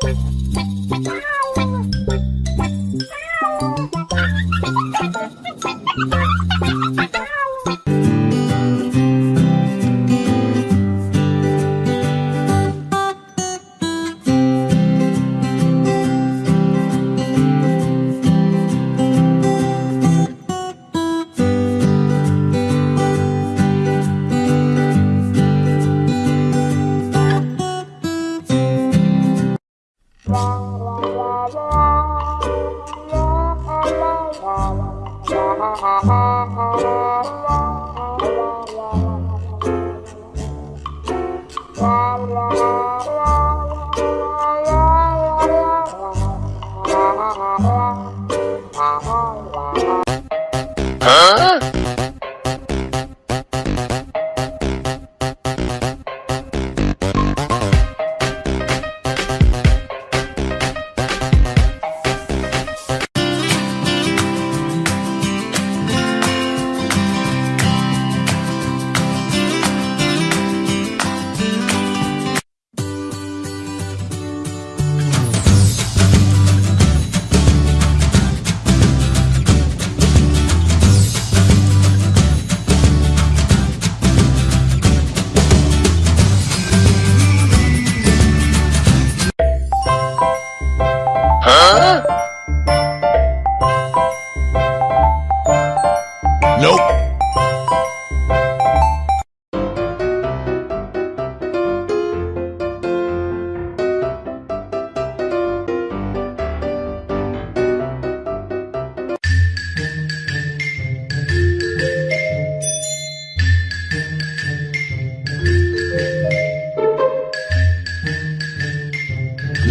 Huh?